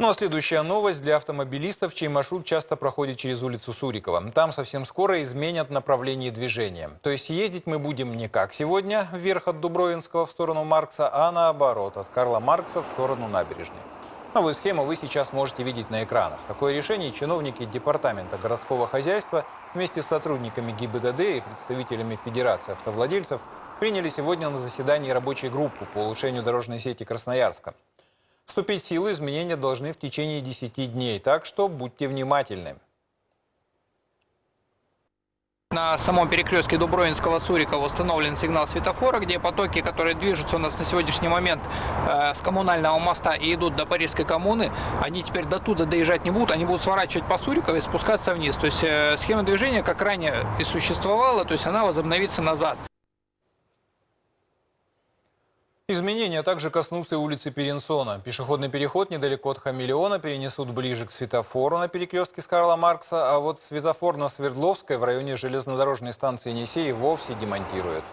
Ну а следующая новость для автомобилистов, чей маршрут часто проходит через улицу Сурикова. Там совсем скоро изменят направление движения. То есть ездить мы будем не как сегодня, вверх от Дубровинского в сторону Маркса, а наоборот, от Карла Маркса в сторону набережной. Новую схему вы сейчас можете видеть на экранах. Такое решение чиновники Департамента городского хозяйства вместе с сотрудниками ГИБДД и представителями Федерации автовладельцев приняли сегодня на заседании рабочей группы по улучшению дорожной сети Красноярска. Вступить в силу изменения должны в течение 10 дней, так что будьте внимательны. На самом перекрестке Дубровинского-Сурикова установлен сигнал светофора, где потоки, которые движутся у нас на сегодняшний момент э, с коммунального моста и идут до Парижской коммуны, они теперь до туда доезжать не будут, они будут сворачивать по Суриково и спускаться вниз. То есть э, схема движения, как ранее и существовала, то есть она возобновится назад. Изменения также коснутся и улицы Перенсона. Пешеходный переход недалеко от Хамелеона перенесут ближе к светофору на перекрестке с Карла Маркса, а вот светофор на Свердловской в районе железнодорожной станции Енисей вовсе демонтируют.